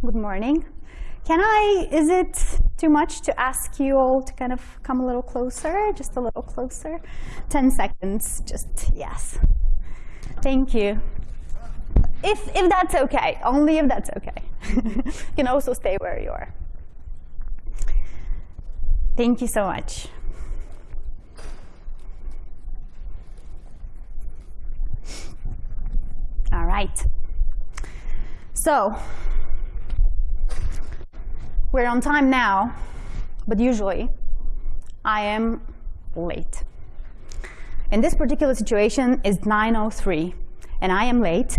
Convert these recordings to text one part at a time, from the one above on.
Good morning. Can I, is it too much to ask you all to kind of come a little closer, just a little closer? 10 seconds, just yes. Thank you. If, if that's okay, only if that's okay. you can also stay where you are. Thank you so much. All right. So, we're on time now, but usually I am late. In this particular situation, it's 9.03, and I am late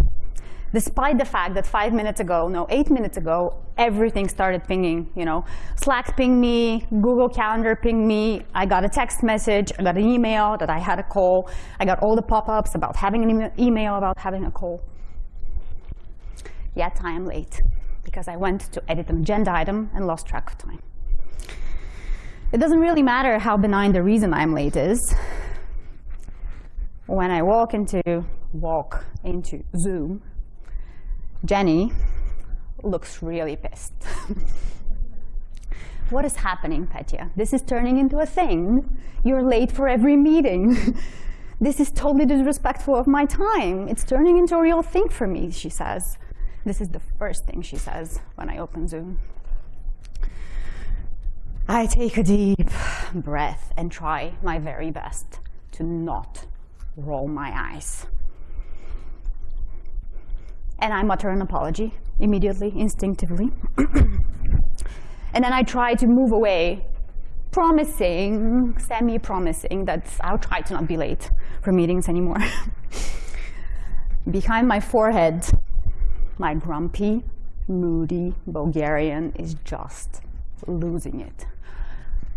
despite the fact that five minutes ago, no, eight minutes ago, everything started pinging, you know. Slack pinged me, Google Calendar pinged me, I got a text message, I got an email that I had a call, I got all the pop-ups about having an email about having a call. Yet I am late because I went to edit an agenda item and lost track of time. It doesn't really matter how benign the reason I'm late is. When I walk into, walk into Zoom, Jenny looks really pissed. what is happening, Petya? This is turning into a thing. You're late for every meeting. this is totally disrespectful of my time. It's turning into a real thing for me, she says. This is the first thing she says when I open Zoom. I take a deep breath and try my very best to not roll my eyes and I mutter an apology immediately, instinctively. and then I try to move away, promising, semi-promising that I'll try to not be late for meetings anymore. Behind my forehead, my grumpy, moody Bulgarian is just losing it.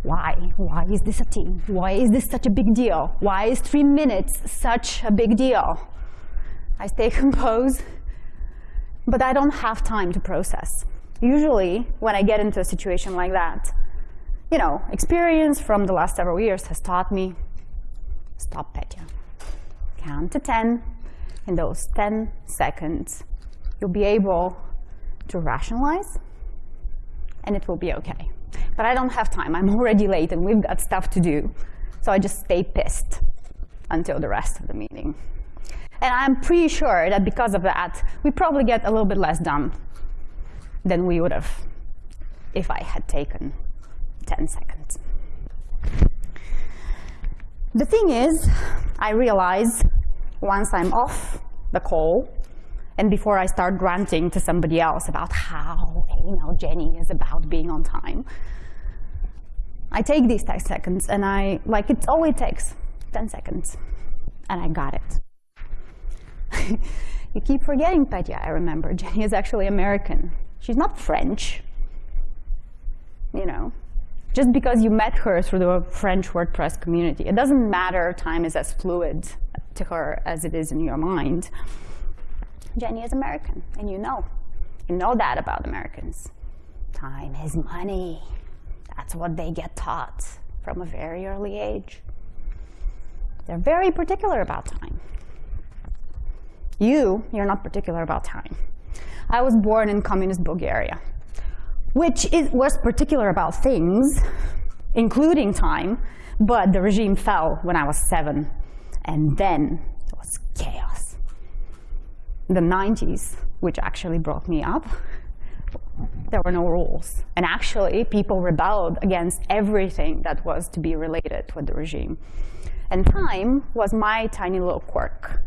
Why? Why is this a team? Why is this such a big deal? Why is three minutes such a big deal? I stay composed but I don't have time to process. Usually, when I get into a situation like that, you know, experience from the last several years has taught me, stop Petya. Count to 10. In those 10 seconds, you'll be able to rationalize, and it will be okay. But I don't have time. I'm already late, and we've got stuff to do. So I just stay pissed until the rest of the meeting. And I'm pretty sure that because of that, we probably get a little bit less done than we would have if I had taken 10 seconds. The thing is, I realize once I'm off the call, and before I start ranting to somebody else about how you know Jenny is about being on time, I take these 10 seconds and I like it takes 10 seconds and I got it you keep forgetting Petya, I remember. Jenny is actually American. She's not French. You know, just because you met her through the French WordPress community, it doesn't matter time is as fluid to her as it is in your mind. Jenny is American, and you know. You know that about Americans. Time is money. That's what they get taught from a very early age. They're very particular about time. You, you're not particular about time. I was born in communist Bulgaria, which is, was particular about things, including time, but the regime fell when I was seven, and then it was chaos. The 90s, which actually brought me up, there were no rules. And actually, people rebelled against everything that was to be related with the regime. And time was my tiny little quirk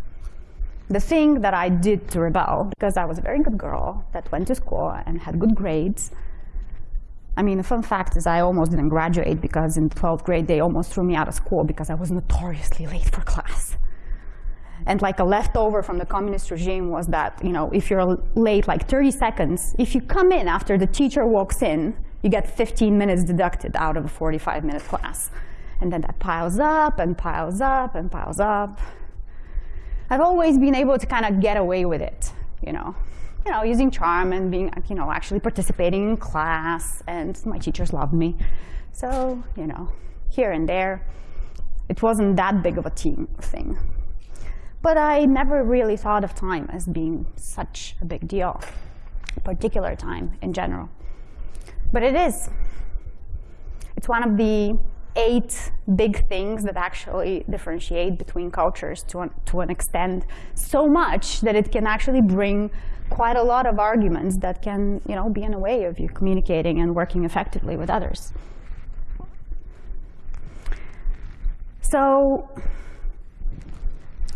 the thing that I did to rebel, because I was a very good girl that went to school and had good grades, I mean, the fun fact is I almost didn't graduate because in 12th grade they almost threw me out of school because I was notoriously late for class. And like a leftover from the communist regime was that, you know, if you're late like 30 seconds, if you come in after the teacher walks in, you get 15 minutes deducted out of a 45 minute class. And then that piles up and piles up and piles up. I've always been able to kind of get away with it, you know, you know, using charm and being, you know, actually participating in class, and my teachers loved me. So, you know, here and there, it wasn't that big of a team thing. But I never really thought of time as being such a big deal. particular time in general. But it is. It's one of the eight big things that actually differentiate between cultures to an, to an extent so much that it can actually bring quite a lot of arguments that can you know, be in a way of you communicating and working effectively with others. So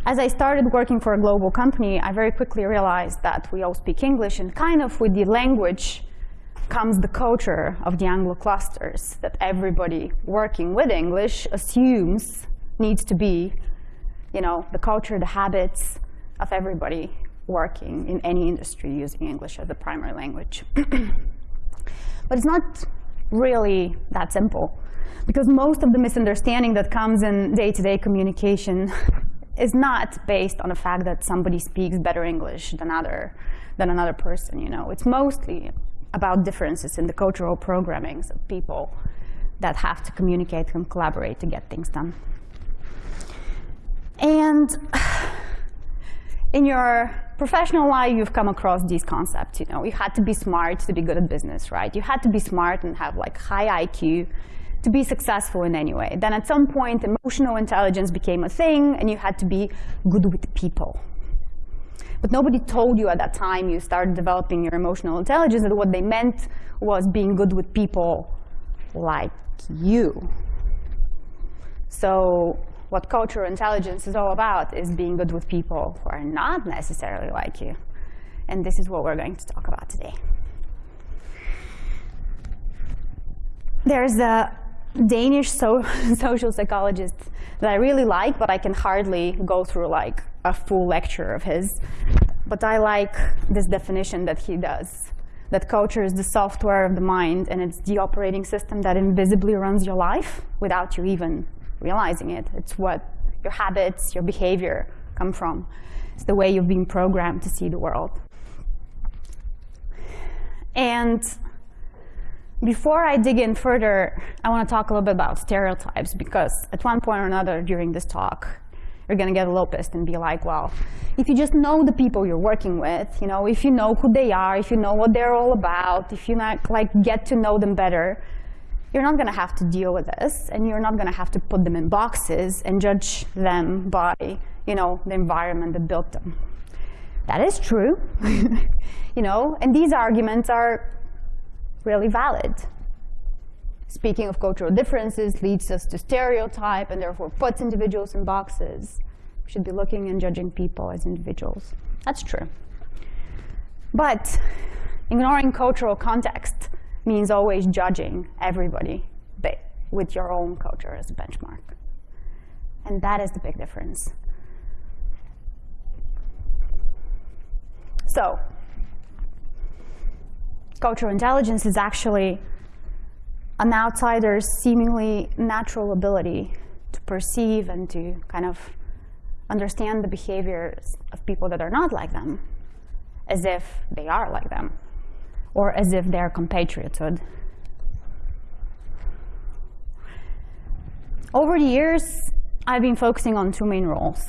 as I started working for a global company, I very quickly realized that we all speak English, and kind of with the language comes the culture of the Anglo clusters, that everybody working with English assumes needs to be, you know, the culture, the habits of everybody working in any industry using English as a primary language. but it's not really that simple, because most of the misunderstanding that comes in day-to-day -day communication is not based on the fact that somebody speaks better English than other than another person. You know, it's mostly about differences in the cultural programmings of people that have to communicate and collaborate to get things done. And in your professional life, you've come across these concepts. You know, you had to be smart to be good at business, right? You had to be smart and have like high IQ to be successful in any way. Then at some point, emotional intelligence became a thing, and you had to be good with people. But nobody told you at that time you started developing your emotional intelligence that what they meant was being good with people like you. So what cultural intelligence is all about is being good with people who are not necessarily like you. And this is what we're going to talk about today. There's a Danish so social psychologist that I really like, but I can hardly go through like a full lecture of his. But I like this definition that he does, that culture is the software of the mind and it's the operating system that invisibly runs your life without you even realizing it. It's what your habits, your behavior come from. It's the way you've been programmed to see the world. And before I dig in further, I want to talk a little bit about stereotypes because at one point or another during this talk, you're going to get a little pissed and be like, well, if you just know the people you're working with, you know, if you know who they are, if you know what they're all about, if you not, like get to know them better, you're not going to have to deal with this, and you're not going to have to put them in boxes and judge them by, you know, the environment that built them. That is true, you know, and these arguments are really valid. Speaking of cultural differences leads us to stereotype and therefore puts individuals in boxes. We should be looking and judging people as individuals. That's true. But ignoring cultural context means always judging everybody with your own culture as a benchmark. And that is the big difference. So cultural intelligence is actually an outsider's seemingly natural ability to perceive and to kind of understand the behaviors of people that are not like them as if they are like them or as if they're compatrioted. Over the years, I've been focusing on two main roles.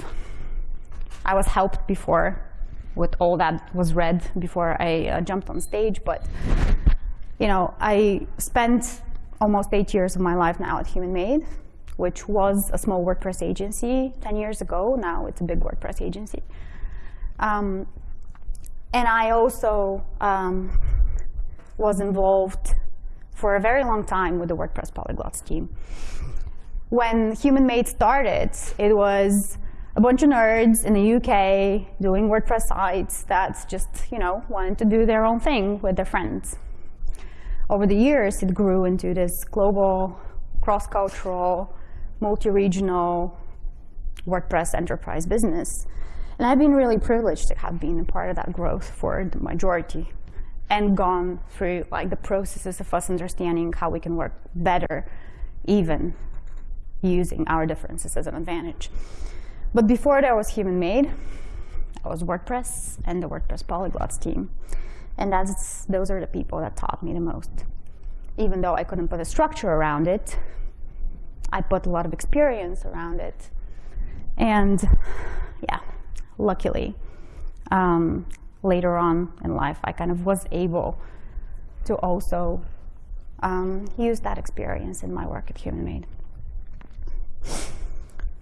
I was helped before with all that was read before I uh, jumped on stage. But you know, I spent almost eight years of my life now at Human Made, which was a small WordPress agency 10 years ago. Now it's a big WordPress agency. Um, and I also um, was involved for a very long time with the WordPress polyglots team. When Human Made started, it was a bunch of nerds in the UK doing WordPress sites that just, you know, wanted to do their own thing with their friends. Over the years, it grew into this global, cross-cultural, multi-regional WordPress enterprise business. And I've been really privileged to have been a part of that growth for the majority and gone through like the processes of us understanding how we can work better, even using our differences as an advantage. But before that was Human Made, I was WordPress and the WordPress Polyglots team. And that's, those are the people that taught me the most. Even though I couldn't put a structure around it, I put a lot of experience around it. And yeah, luckily, um, later on in life, I kind of was able to also um, use that experience in my work at HumanMade.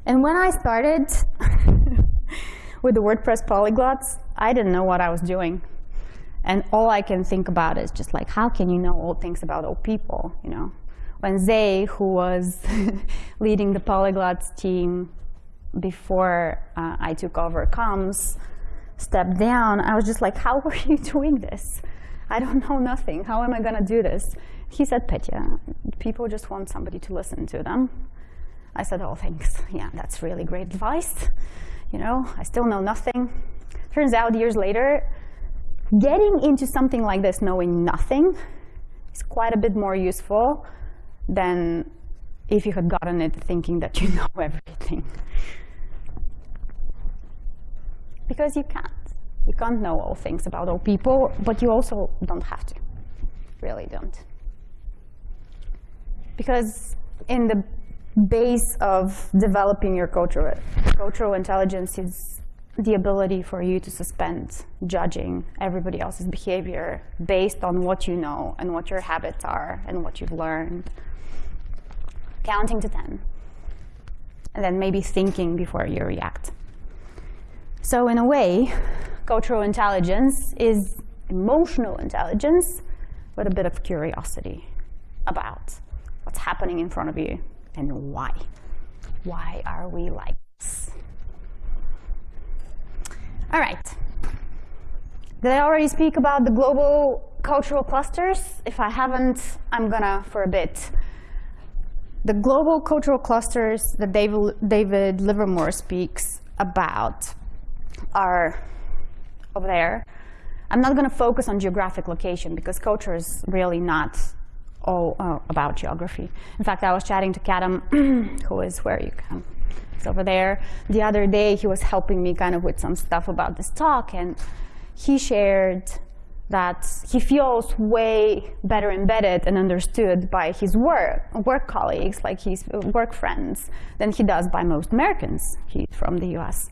And when I started with the WordPress polyglots, I didn't know what I was doing. And all I can think about is just like, how can you know all things about old people, you know? When Zé, who was leading the polyglots team before uh, I took over comms, stepped down, I was just like, how are you doing this? I don't know nothing. How am I going to do this? He said, Petya, people just want somebody to listen to them. I said, oh, thanks. Yeah, that's really great advice. You know, I still know nothing. Turns out years later, getting into something like this knowing nothing is quite a bit more useful than if you had gotten it thinking that you know everything. Because you can't. You can't know all things about all people, but you also don't have to. Really don't. Because in the base of developing your cultural, cultural intelligence is the ability for you to suspend judging everybody else's behavior based on what you know and what your habits are and what you've learned. Counting to 10. And then maybe thinking before you react. So in a way, cultural intelligence is emotional intelligence with a bit of curiosity about what's happening in front of you and why. Why are we like this? All right. Did I already speak about the global cultural clusters? If I haven't, I'm gonna for a bit. The global cultural clusters that David, David Livermore speaks about are over there. I'm not to focus on geographic location because culture is really not all uh, about geography. In fact, I was chatting to Kadam, who is where you come He's over there. The other day, he was helping me kind of with some stuff about this talk, and he shared that he feels way better embedded and understood by his work, work colleagues, like his work friends, than he does by most Americans. He's from the US.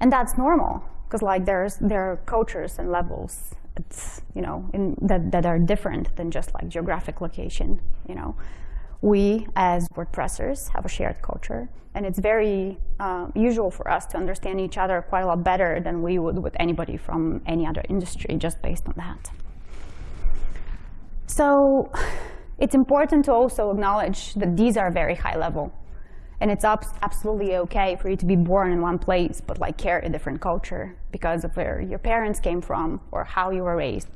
And that's normal, because like there's there are cultures and levels it's, you know, in, that, that are different than just like geographic location, you know. We, as WordPressers, have a shared culture, and it's very uh, usual for us to understand each other quite a lot better than we would with anybody from any other industry, just based on that. So it's important to also acknowledge that these are very high level and it's absolutely okay for you to be born in one place, but like carry a different culture because of where your parents came from or how you were raised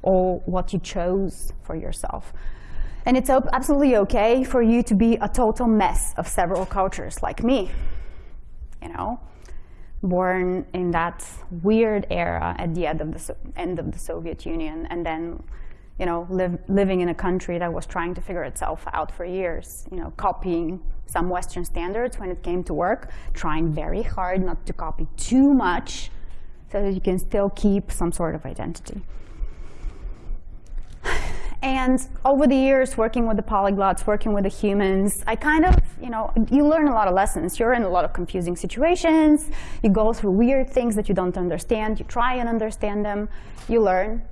or what you chose for yourself. And it's absolutely okay for you to be a total mess of several cultures like me, you know, born in that weird era at the end of the, end of the Soviet Union and then you know, live, living in a country that was trying to figure itself out for years, you know, copying some Western standards when it came to work, trying very hard not to copy too much so that you can still keep some sort of identity. And over the years, working with the polyglots, working with the humans, I kind of, you know, you learn a lot of lessons. You're in a lot of confusing situations. You go through weird things that you don't understand. You try and understand them. You learn,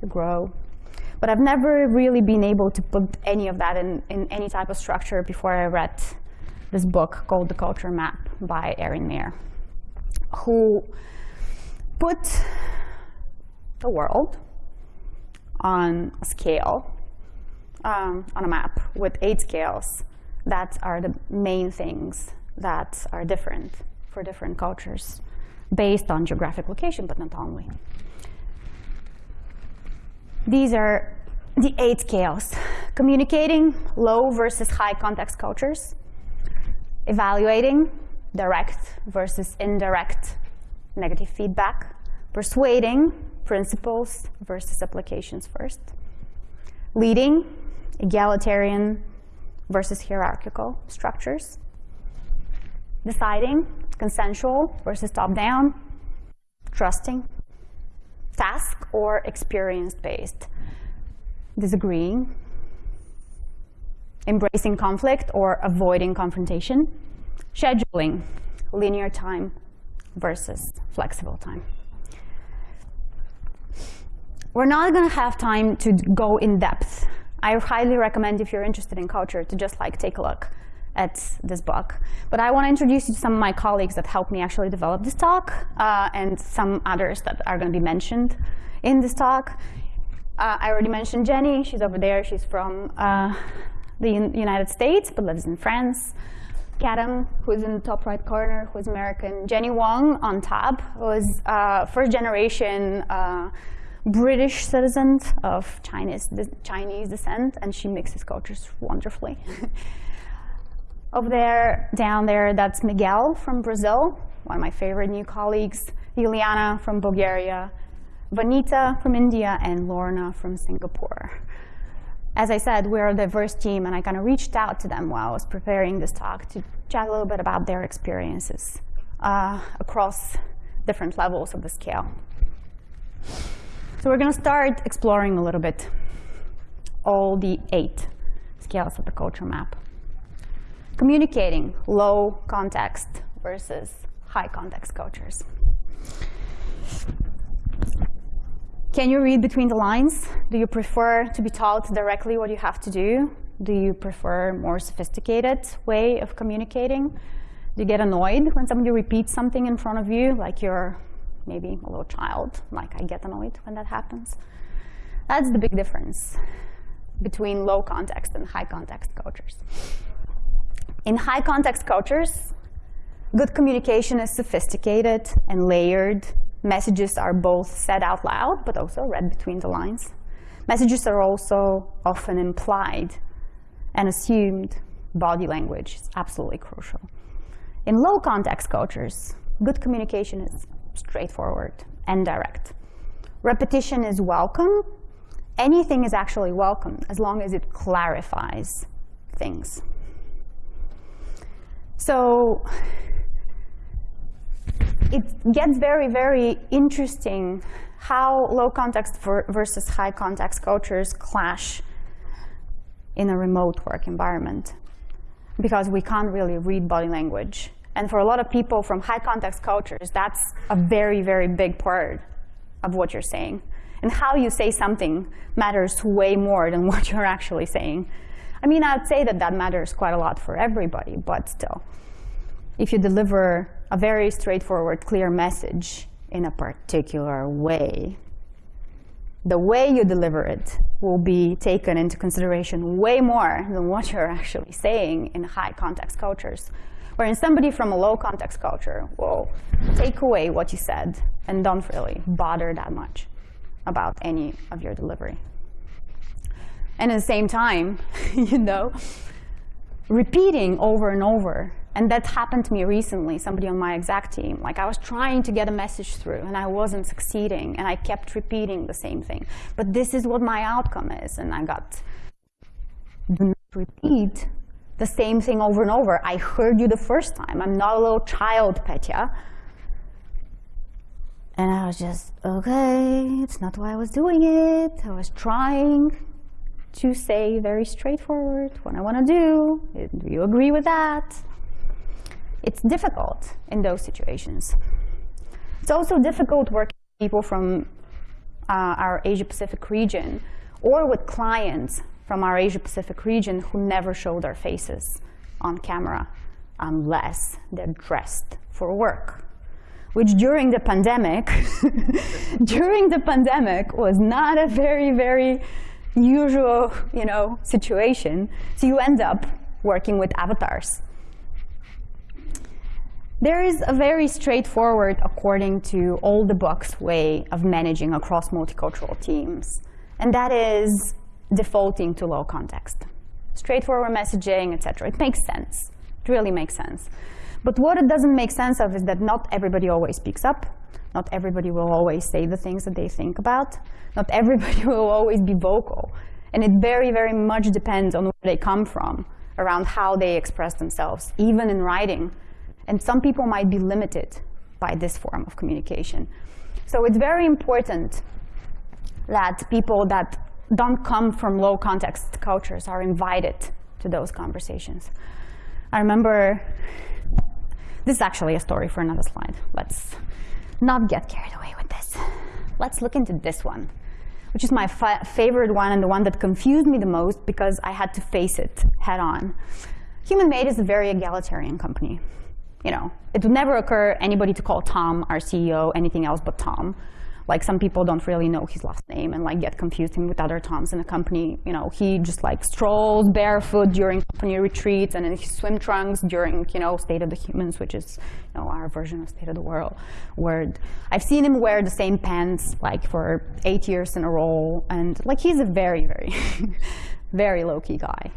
you grow, but I've never really been able to put any of that in, in any type of structure before I read this book called The Culture Map by Erin Meyer, who put the world on a scale, um, on a map with eight scales that are the main things that are different for different cultures based on geographic location, but not only. These are the eight scales. Communicating low versus high context cultures. Evaluating direct versus indirect negative feedback. Persuading principles versus applications first. Leading egalitarian versus hierarchical structures. Deciding consensual versus top-down. Trusting task or experience-based, disagreeing, embracing conflict or avoiding confrontation, scheduling, linear time versus flexible time. we're not going to have time to go in depth. I highly recommend if you're interested in culture to just like take a look at this book. But I want to introduce you to some of my colleagues that helped me actually develop this talk uh, and some others that are going to be mentioned in this talk. Uh, I already mentioned Jenny. She's over there. She's from uh, the United States, but lives in France. Kadam, who's in the top right corner, who's American. Jenny Wong on top was uh, first generation uh, British citizen of Chinese, Chinese descent, and she mixes cultures wonderfully. Over there, down there, that's Miguel from Brazil, one of my favorite new colleagues. Juliana from Bulgaria, Vanita from India, and Lorna from Singapore. As I said, we're a diverse team, and I kind of reached out to them while I was preparing this talk to chat a little bit about their experiences uh, across different levels of the scale. So we're going to start exploring a little bit all the eight scales of the culture map communicating low context versus high context cultures. Can you read between the lines? Do you prefer to be told directly what you have to do? Do you prefer a more sophisticated way of communicating? Do you get annoyed when somebody repeats something in front of you, like you're maybe a little child, like I get annoyed when that happens? That's the big difference between low context and high context cultures. In high context cultures, good communication is sophisticated and layered. Messages are both said out loud, but also read between the lines. Messages are also often implied and assumed. Body language is absolutely crucial. In low context cultures, good communication is straightforward and direct. Repetition is welcome. Anything is actually welcome as long as it clarifies things. So it gets very, very interesting how low context versus high context cultures clash in a remote work environment because we can't really read body language. And for a lot of people from high context cultures, that's a very, very big part of what you're saying. And how you say something matters way more than what you're actually saying. I mean, I'd say that that matters quite a lot for everybody, but still. If you deliver a very straightforward, clear message in a particular way, the way you deliver it will be taken into consideration way more than what you're actually saying in high context cultures. Wherein somebody from a low context culture will take away what you said and don't really bother that much about any of your delivery. And at the same time, you know, repeating over and over. And that happened to me recently, somebody on my exact team. Like I was trying to get a message through and I wasn't succeeding and I kept repeating the same thing. But this is what my outcome is. And I got, do not repeat the same thing over and over. I heard you the first time. I'm not a little child, Petya. And I was just, okay, it's not why I was doing it. I was trying to say very straightforward what I want to do. Do you agree with that? It's difficult in those situations. It's also difficult working with people from uh, our Asia-Pacific region or with clients from our Asia-Pacific region who never show their faces on camera unless they're dressed for work which during the pandemic, during the pandemic was not a very, very usual you know, situation. So you end up working with avatars. There is a very straightforward, according to all the books, way of managing across multicultural teams, and that is defaulting to low context. Straightforward messaging, etc. It makes sense. It really makes sense. But what it doesn't make sense of is that not everybody always speaks up. Not everybody will always say the things that they think about. Not everybody will always be vocal. And it very, very much depends on where they come from, around how they express themselves, even in writing. And some people might be limited by this form of communication. So it's very important that people that don't come from low context cultures are invited to those conversations. I remember, this is actually a story for another slide. Let's not get carried away with this. Let's look into this one. which is my favorite one and the one that confused me the most because I had to face it head on. Human Made is a very egalitarian company. You know, it would never occur anybody to call Tom, our CEO, anything else but Tom. Like some people don't really know his last name and like get confused him with other Toms in the company. You know, he just like strolls barefoot during company retreats and in his swim trunks during, you know, State of the Humans, which is, you know, our version of State of the Word. Where I've seen him wear the same pants like for eight years in a row. And like he's a very, very, very low-key guy.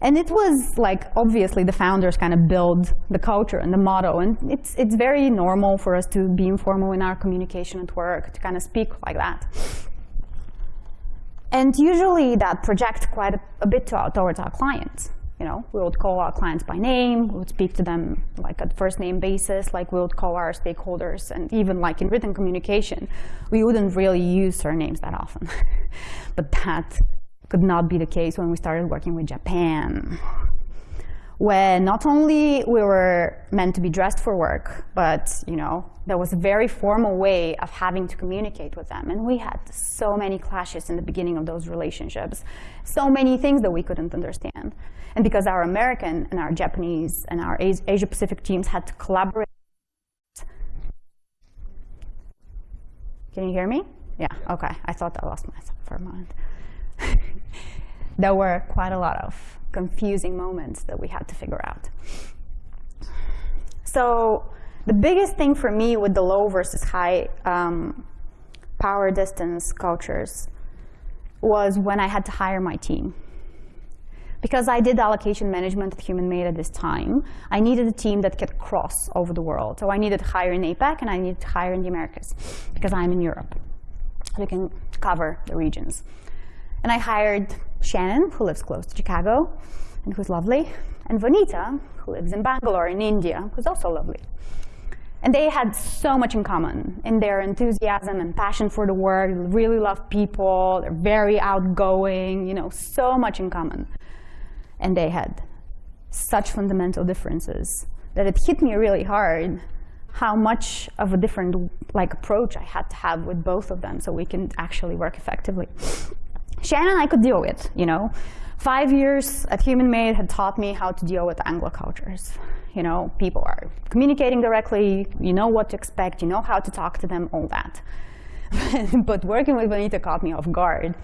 And it was like, obviously, the founders kind of build the culture and the motto. And it's, it's very normal for us to be informal in our communication at work, to kind of speak like that. And usually that projects quite a, a bit to, towards our clients. You know, we would call our clients by name, we would speak to them like at first name basis, like we would call our stakeholders, and even like in written communication, we wouldn't really use surnames that often. but that could not be the case when we started working with Japan, where not only we were meant to be dressed for work, but you know there was a very formal way of having to communicate with them. And we had so many clashes in the beginning of those relationships, so many things that we couldn't understand. And because our American and our Japanese and our Asia-Pacific teams had to collaborate. Can you hear me? Yeah, okay. I thought I lost myself for a moment. there were quite a lot of confusing moments that we had to figure out. So the biggest thing for me with the low versus high um, power distance cultures was when I had to hire my team. Because I did allocation management at Human Made at this time, I needed a team that could cross over the world. So I needed to hire in APAC and I needed to hire in the Americas because I'm in Europe. So we can cover the regions. And I hired Shannon, who lives close to Chicago and who's lovely, and Vanita, who lives in Bangalore in India, who's also lovely. And they had so much in common in their enthusiasm and passion for the work. Really love people. They're very outgoing, you know, so much in common. And they had such fundamental differences that it hit me really hard how much of a different like approach I had to have with both of them so we can actually work effectively. Shannon I could deal with, you know. Five years at Human Made had taught me how to deal with Anglo cultures. You know, people are communicating directly, you know what to expect, you know how to talk to them, all that. but working with Vanita caught me off guard.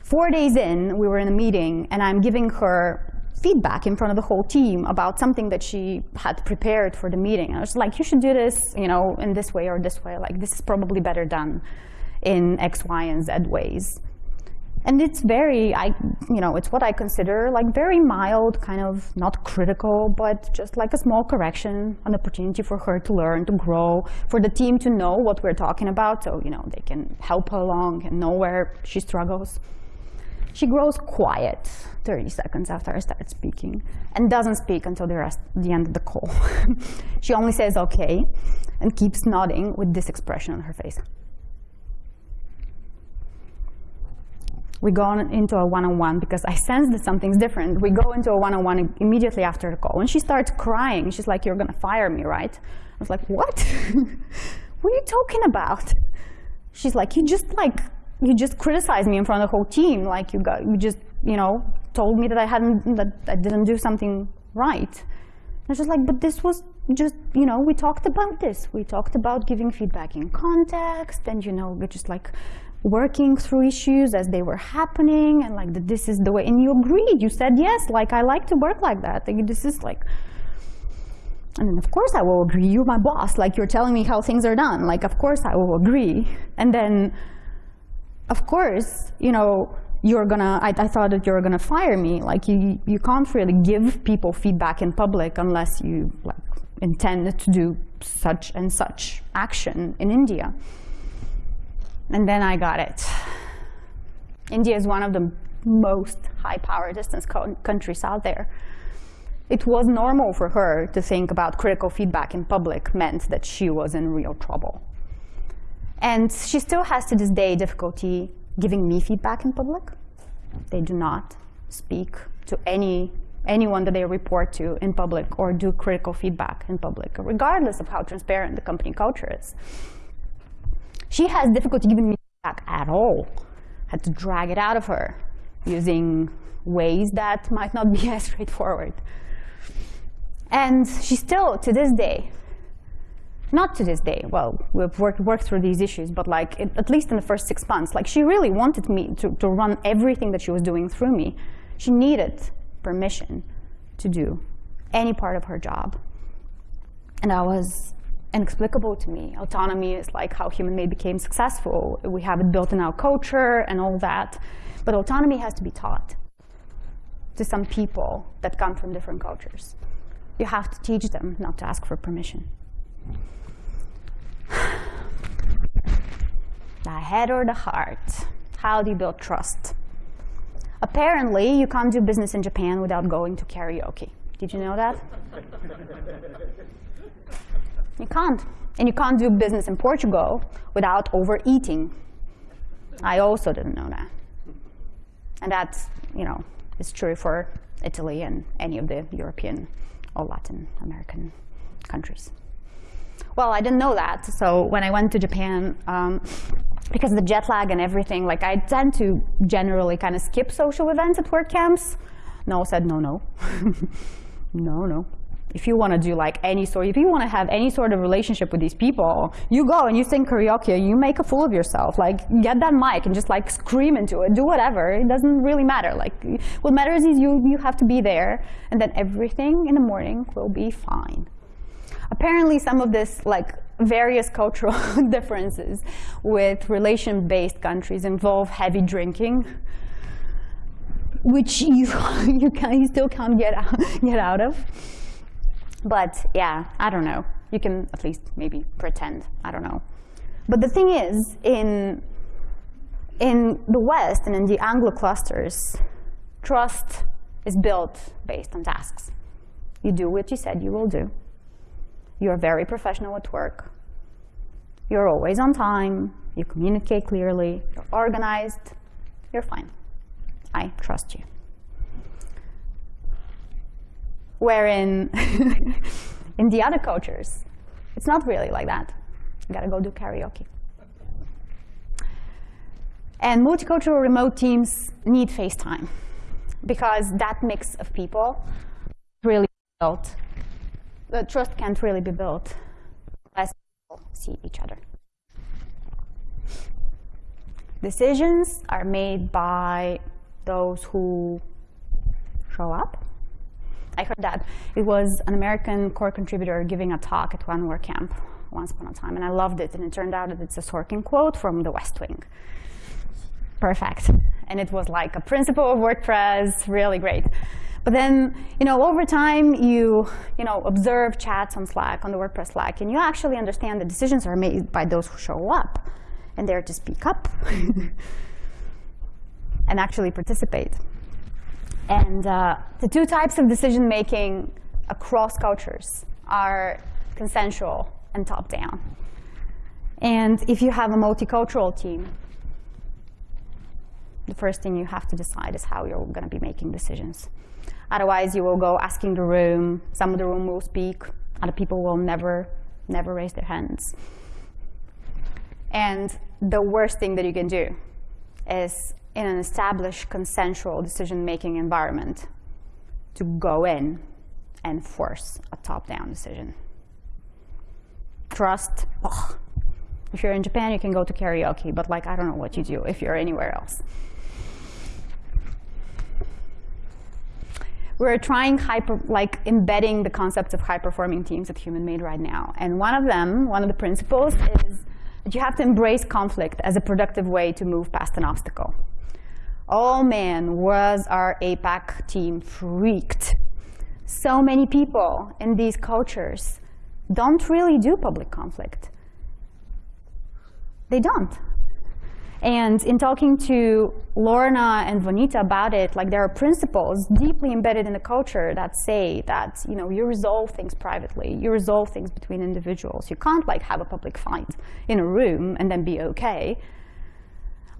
Four days in, we were in a meeting, and I'm giving her feedback in front of the whole team about something that she had prepared for the meeting. I was like, you should do this, you know, in this way or this way. Like, this is probably better done in X, Y, and Z ways. And it's very, I, you know, it's what I consider like very mild, kind of not critical, but just like a small correction, an opportunity for her to learn, to grow, for the team to know what we're talking about, so you know they can help her along and know where she struggles. She grows quiet 30 seconds after I start speaking and doesn't speak until the, rest, the end of the call. she only says okay and keeps nodding with this expression on her face. We go into a one-on-one -on -one because I sense that something's different. We go into a one-on-one -on -one immediately after the call. And she starts crying. She's like, you're going to fire me, right? I was like, what? what are you talking about? She's like, you just like, you just criticized me in front of the whole team. Like you got, you just, you know, told me that I hadn't, that I didn't do something right. And I was just like, but this was just, you know, we talked about this. We talked about giving feedback in context and, you know, we just like working through issues as they were happening and like this is the way and you agreed. You said yes like i like to work like that. Like, this is like and then of course i will agree. You're my boss. Like you're telling me how things are done. Like of course i will agree. And then of course you know you're gonna I, I thought that you're gonna fire me. Like you you can't really give people feedback in public unless you like intend to do such and such action in india and then I got it. India is one of the most high power distance countries out there. It was normal for her to think about critical feedback in public meant that she was in real trouble. And she still has to this day difficulty giving me feedback in public. They do not speak to any anyone that they report to in public or do critical feedback in public, regardless of how transparent the company culture is she has difficulty giving me back at all. Had to drag it out of her using ways that might not be as straightforward. And she still, to this day, not to this day, well, we've worked, worked through these issues, but like it, at least in the first six months, like she really wanted me to, to run everything that she was doing through me. She needed permission to do any part of her job. And I was inexplicable to me. Autonomy is like how human-made became successful. We have it built in our culture and all that. But autonomy has to be taught to some people that come from different cultures. You have to teach them not to ask for permission. The head or the heart? How do you build trust? Apparently, you can't do business in Japan without going to karaoke. Did you know that? you can't. And you can't do business in Portugal without overeating. I also didn't know that. And that's, you know, is true for Italy and any of the European or Latin American countries. Well, I didn't know that. So when I went to Japan, um, because of the jet lag and everything, like I tend to generally kind of skip social events at WordCamps. No said no, no, no, no. If you want to do like any sort, if you want to have any sort of relationship with these people, you go and you sing karaoke you make a fool of yourself. Like get that mic and just like scream into it, do whatever. It doesn't really matter. Like what matters is you you have to be there, and then everything in the morning will be fine apparently some of this like various cultural differences with relation-based countries involve heavy drinking, which you you, can, you still can't get out, get out of. But yeah, I don't know. You can at least maybe pretend. I don't know. But the thing is, in in the West and in the Anglo clusters, trust is built based on tasks. You do what you said you will do. You're very professional at work. You're always on time. You communicate clearly. You're organized. You're fine. I trust you. Wherein in the other cultures, it's not really like that. You gotta go do karaoke. And multicultural remote teams need FaceTime because that mix of people really built the trust can't really be built unless people see each other. Decisions are made by those who show up. I heard that. It was an American core contributor giving a talk at one WordCamp once upon a time, and I loved it. And it turned out that it's a Sorkin quote from The West Wing. Perfect. And it was like a principle of WordPress, really great. But then, you know, over time, you, you know, observe chats on Slack, on the WordPress Slack, and you actually understand that decisions are made by those who show up and dare to speak up and actually participate. And uh, the two types of decision making across cultures are consensual and top-down. And if you have a multicultural team, the first thing you have to decide is how you're going to be making decisions. Otherwise, you will go asking the room. Some of the room will speak. Other people will never, never raise their hands. And the worst thing that you can do is in an established consensual decision-making environment to go in and force a top-down decision. Trust. If you're in Japan, you can go to karaoke, but like, I don't know what you do if you're anywhere else. we're trying hyper, like embedding the concepts of high-performing teams at Human-Made right now. And one of them, one of the principles is that you have to embrace conflict as a productive way to move past an obstacle. Oh man, was our APAC team freaked. So many people in these cultures don't really do public conflict. They don't. And in talking to Lorna and Vanita about it, like there are principles deeply embedded in the culture that say that you know you resolve things privately, you resolve things between individuals. You can't like have a public fight in a room and then be okay.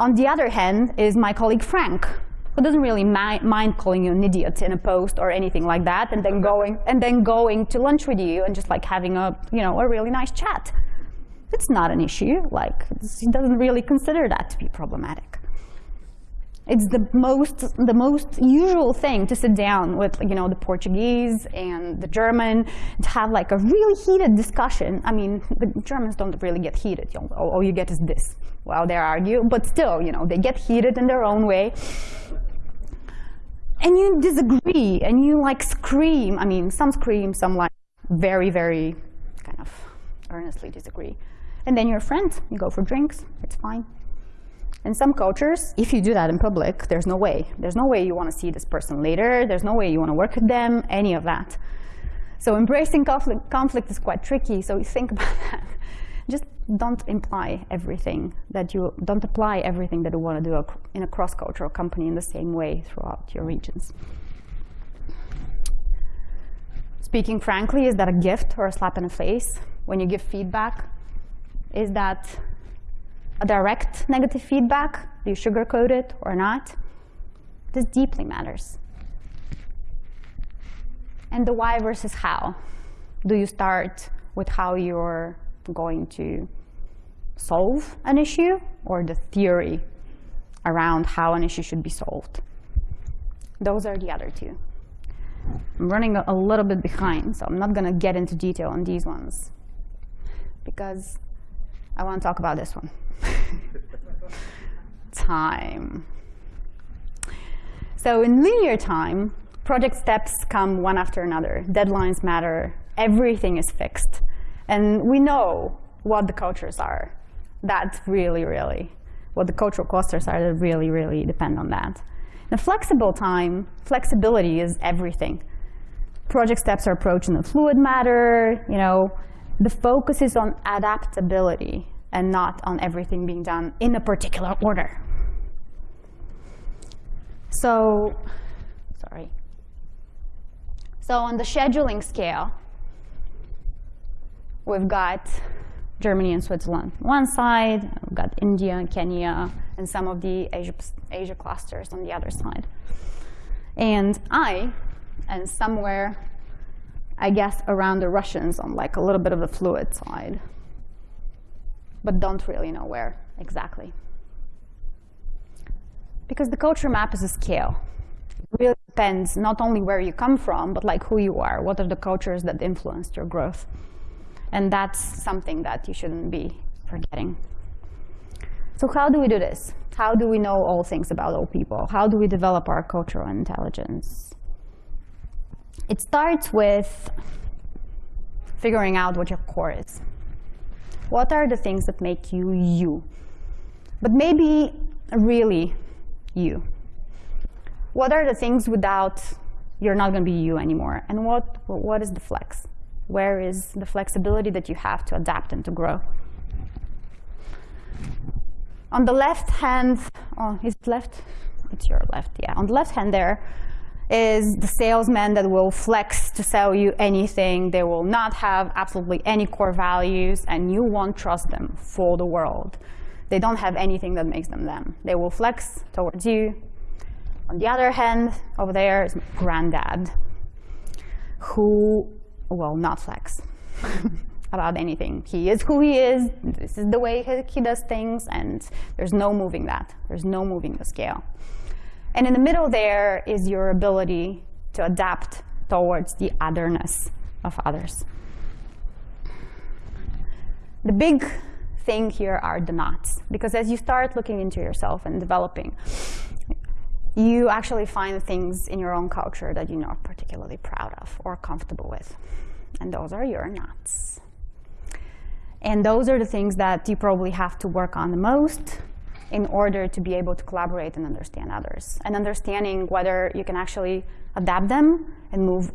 On the other hand is my colleague Frank, who doesn't really mi mind calling you an idiot in a post or anything like that, and then going and then going to lunch with you and just like having a you know a really nice chat. it's not an issue. Like, he doesn't really consider that to be problematic. It's the most, the most usual thing to sit down with, you know, the Portuguese and the German to have like a really heated discussion. I mean, the Germans don't really get heated. You know, all, all you get is this while they argue, but still, you know, they get heated in their own way. And you disagree, and you like scream. I mean, some scream, some like very, very kind of earnestly disagree. And then you're friends. You go for drinks. It's fine. In some cultures, if you do that in public, there's no way. There's no way you want to see this person later. There's no way you want to work with them, any of that. So embracing conflict, conflict is quite tricky, so think about that. Just don't imply everything that you, don't apply everything that you want to do in a cross-cultural company in the same way throughout your regions. Speaking frankly, is that a gift or a slap in the face? When you give feedback, is that a direct negative feedback? Do you sugarcoat it or not? This deeply matters. And the why versus how. Do you start with how you're going to solve an issue or the theory around how an issue should be solved? Those are the other two. I'm running a little bit behind, so I'm not going to get into detail on these ones because I want to talk about this one. time. So in linear time, project steps come one after another. Deadlines matter. Everything is fixed. And we know what the cultures are. That's really, really, what the cultural clusters are that really, really depend on that. In flexible time, flexibility is everything. Project steps are approached in a fluid matter. You know, the focus is on adaptability and not on everything being done in a particular order. So, sorry. So on the scheduling scale, we've got Germany and Switzerland on one side, we've got India, and Kenya, and some of the Asia, Asia clusters on the other side. And I, and somewhere, I guess, around the Russians on like a little bit of the fluid side but don't really know where exactly. Because the culture map is a scale. It really depends not only where you come from, but like who you are. What are the cultures that influenced your growth? And that's something that you shouldn't be forgetting. So how do we do this? How do we know all things about all people? How do we develop our cultural intelligence? It starts with figuring out what your core is. What are the things that make you you? But maybe really you. What are the things without you're not going to be you anymore? And what, what is the flex? Where is the flexibility that you have to adapt and to grow? On the left hand, oh, is it left? It's your left, yeah. On the left hand there, is the salesman that will flex to sell you anything. They will not have absolutely any core values, and you won't trust them for the world. They don't have anything that makes them them. They will flex towards you. On the other hand, over there is granddad, who will not flex about anything. He is who he is. This is the way he does things, and there's no moving that. There's no moving the scale. And in the middle there is your ability to adapt towards the otherness of others. The big thing here are the knots, because as you start looking into yourself and developing, you actually find things in your own culture that you're not particularly proud of or comfortable with. And those are your knots. And those are the things that you probably have to work on the most in order to be able to collaborate and understand others. And understanding whether you can actually adapt them and move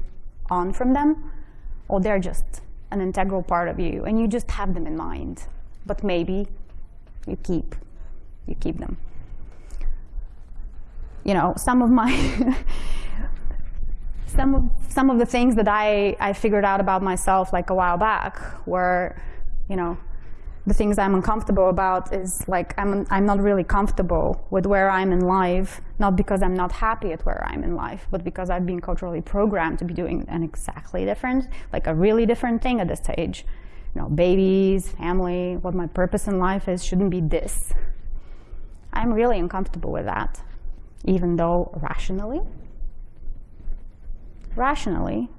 on from them, or they're just an integral part of you, and you just have them in mind. But maybe you keep, you keep them. You know, some of my some of some of the things that I, I figured out about myself like a while back were, you know, the things I'm uncomfortable about is like I'm, I'm not really comfortable with where I'm in life, not because I'm not happy at where I'm in life, but because I've been culturally programmed to be doing an exactly different, like a really different thing at this stage. you know, babies, family, what my purpose in life is shouldn't be this. I'm really uncomfortable with that, even though rationally, rationally,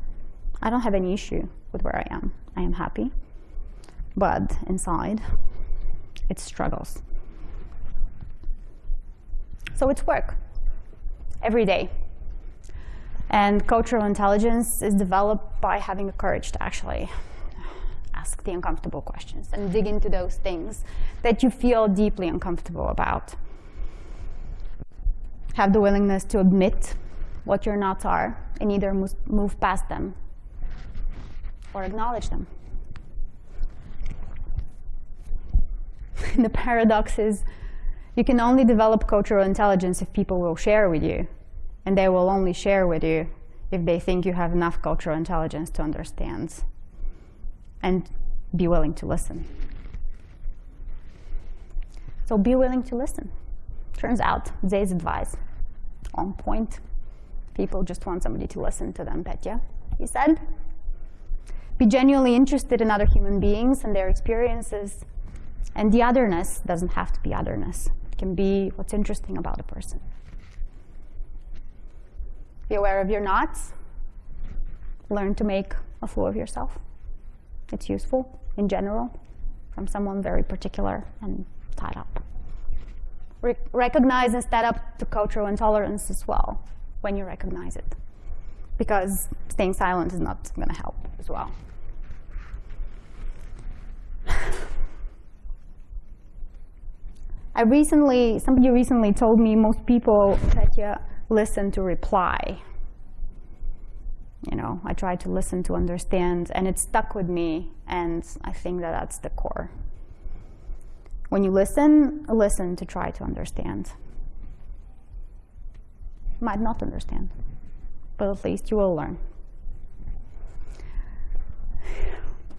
I don't have any issue with where I am. I am happy. But inside, it struggles. So it's work every day. And cultural intelligence is developed by having the courage to actually ask the uncomfortable questions and dig into those things that you feel deeply uncomfortable about. Have the willingness to admit what your knots are and either move past them or acknowledge them. the paradox is you can only develop cultural intelligence if people will share with you. And they will only share with you if they think you have enough cultural intelligence to understand and be willing to listen. So be willing to listen. Turns out, Zé's advice, on point. People just want somebody to listen to them, Petya, he said. Be genuinely interested in other human beings and their experiences. And the otherness doesn't have to be otherness. It can be what's interesting about a person. Be aware of your knots. Learn to make a fool of yourself. It's useful in general from someone very particular and tied up. Re recognize and stand up to cultural intolerance as well when you recognize it. Because staying silent is not going to help as well. I recently, somebody recently told me most people, listen to reply. You know, I try to listen to understand, and it stuck with me, and I think that that's the core. When you listen, listen to try to understand. Might not understand, but at least you will learn.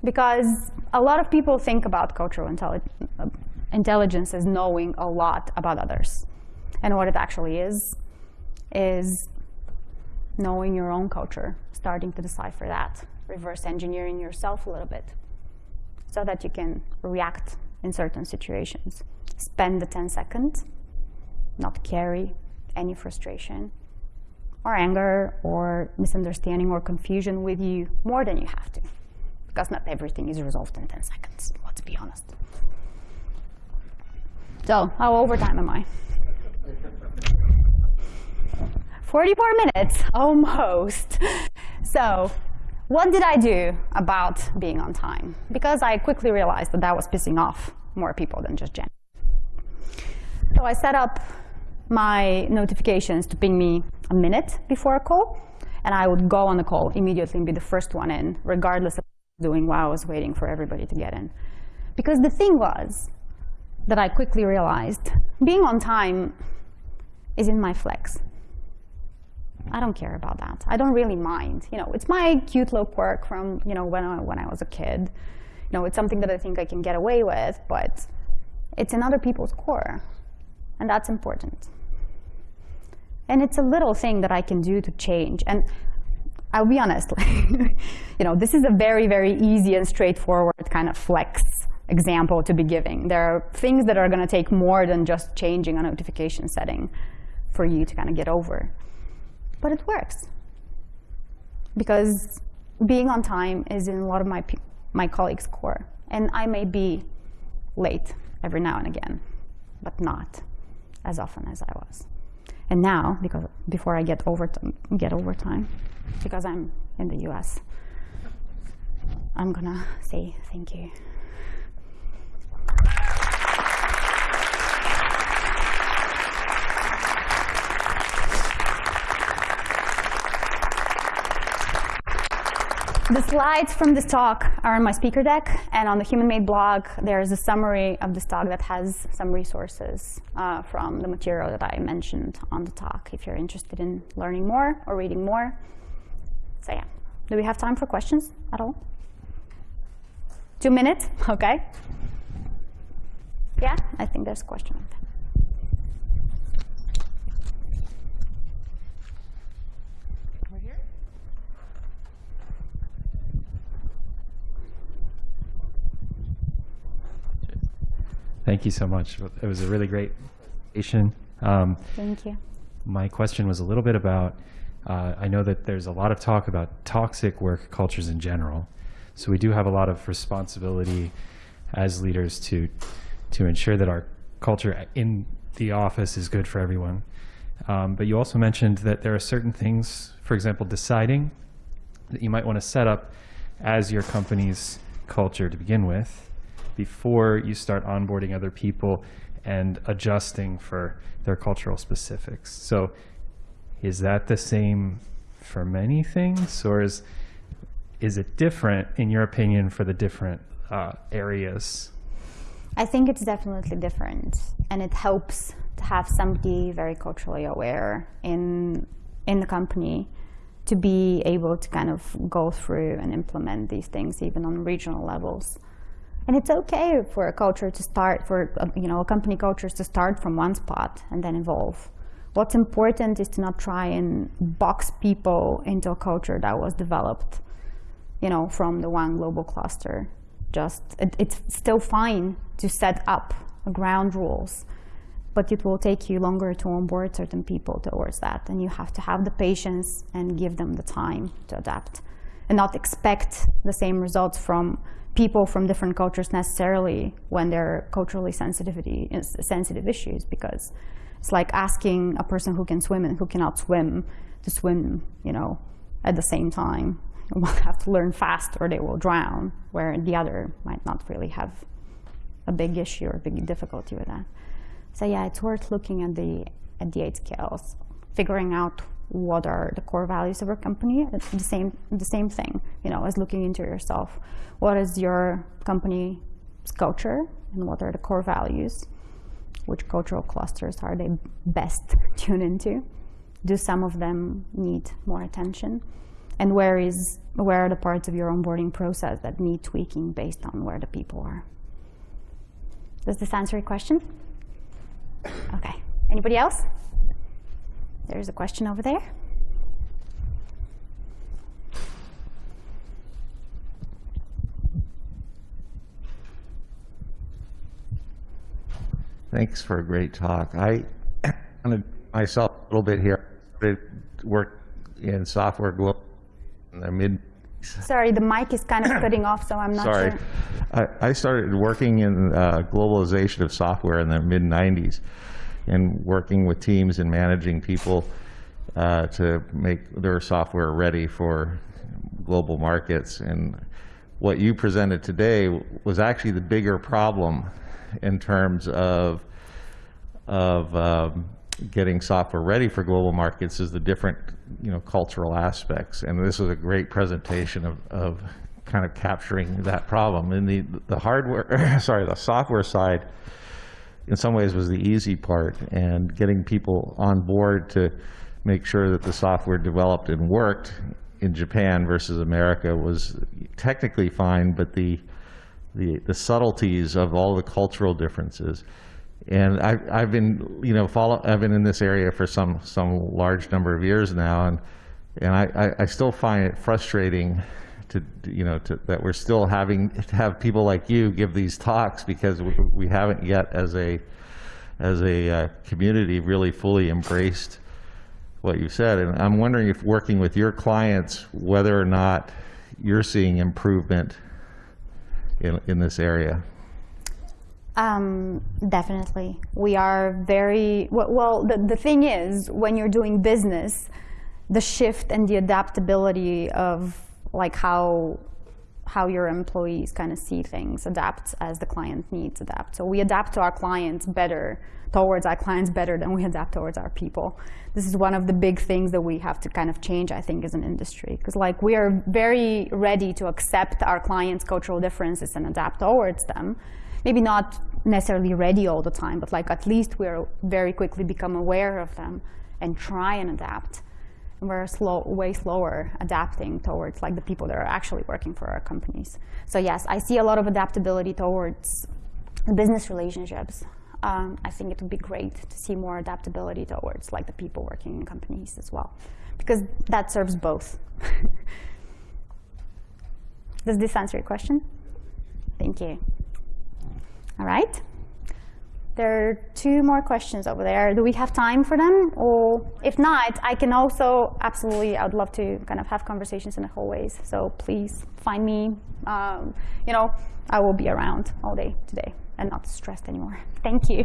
Because a lot of people think about cultural intelli intelligence is knowing a lot about others. And what it actually is, is knowing your own culture, starting to decipher that, reverse engineering yourself a little bit so that you can react in certain situations. Spend the 10 seconds, not carry any frustration or anger or misunderstanding or confusion with you more than you have to. Because not everything is resolved in 10 seconds, let's be honest. So, how overtime am I? 44 minutes, almost. So, what did I do about being on time? Because I quickly realized that that was pissing off more people than just Jen. So I set up my notifications to ping me a minute before a call, and I would go on the call immediately and be the first one in, regardless of doing while I was waiting for everybody to get in. Because the thing was that I quickly realized, being on time is in my flex. I don't care about that. I don't really mind. You know, it's my cute little quirk from you know when I, when I was a kid. You know, it's something that I think I can get away with, but it's in other people's core, and that's important. And it's a little thing that I can do to change. And I'll be honest, you know, this is a very, very easy and straightforward kind of flex example to be giving. There are things that are going to take more than just changing a notification setting for you to kind of get over. But it works. Because being on time is in a lot of my, my colleagues' core. And I may be late every now and again, but not as often as I was. And now, because before I get over get overtime, because I'm in the U.S., I'm gonna say thank you. The slides from this talk are on my speaker deck, and on the Human Made blog, there's a summary of this talk that has some resources uh, from the material that I mentioned on the talk, if you're interested in learning more or reading more. So yeah, do we have time for questions at all? Two minutes, okay. Yeah, I think there's a question. Thank you so much. It was a really great presentation. Um, Thank you. my question was a little bit about, uh, I know that there's a lot of talk about toxic work cultures in general. So we do have a lot of responsibility as leaders to, to ensure that our culture in the office is good for everyone. Um, but you also mentioned that there are certain things, for example, deciding that you might want to set up as your company's culture to begin with before you start onboarding other people and adjusting for their cultural specifics. So is that the same for many things or is, is it different in your opinion for the different uh, areas? I think it's definitely different, and it helps to have somebody very culturally aware in in the company to be able to kind of go through and implement these things even on regional levels. And it's okay for a culture to start, for uh, you know, a company culture to start from one spot and then evolve. What's important is to not try and box people into a culture that was developed, you know, from the one global cluster. Just it, it's still fine to set up ground rules, but it will take you longer to onboard certain people towards that, and you have to have the patience and give them the time to adapt, and not expect the same results from people from different cultures necessarily when they're culturally sensitivity sensitive issues because it's like asking a person who can swim and who cannot swim to swim, you know, at the same time. They will have to learn fast or they will drown, where the other might not really have a big issue or big difficulty with that. So yeah, it's worth looking at the at the eight scales, figuring out what are the core values of our company. The same the same thing, you know, as looking into yourself. What is your company's culture and what are the core values? Which cultural clusters are they best tuned into? Do some of them need more attention? And where is where are the parts of your onboarding process that need tweaking based on where the people are? Does this answer your question? Okay. Anybody else? There's a question over there. Thanks for a great talk. I myself a little bit here. I work in software global in the mid. Sorry, the mic is kind of cutting off, so I'm not Sorry. sure. I, I started working in uh, globalization of software in the mid 90s and working with teams and managing people uh, to make their software ready for global markets. And what you presented today was actually the bigger problem in terms of, of um, getting software ready for global markets is the different you know, cultural aspects. And this was a great presentation of, of kind of capturing that problem. And the, the hardware, sorry, the software side, in some ways was the easy part and getting people on board to make sure that the software developed and worked in Japan versus America was technically fine, but the, the, the subtleties of all the cultural differences. And I've, I've been, you know, follow, I've been in this area for some, some large number of years now, and, and I, I, I still find it frustrating to, you know, to, that we're still having have people like you give these talks because we, we haven't yet, as a, as a uh, community, really fully embraced what you said. And I'm wondering if working with your clients, whether or not you're seeing improvement in, in this area. Um, definitely. We are very, well, well, the, the thing is, when you're doing business, the shift and the adaptability of like how how your employees kind of see things adapt as the client needs adapt. So we adapt to our clients better, towards our clients better than we adapt towards our people. This is one of the big things that we have to kind of change, I think, as an industry. Because like we are very ready to accept our clients' cultural differences and adapt towards them. Maybe not necessarily ready all the time, but like at least we're very quickly become aware of them and try and adapt we're slow, way slower adapting towards like the people that are actually working for our companies. So yes, I see a lot of adaptability towards business relationships. Um, I think it would be great to see more adaptability towards like the people working in companies as well, because that serves both. Does this answer your question? Thank you. All right. There are two more questions over there. Do we have time for them? Or if not, I can also absolutely, I would love to kind of have conversations in the hallways. So please find me. Um, you know, I will be around all day today and not stressed anymore. Thank you.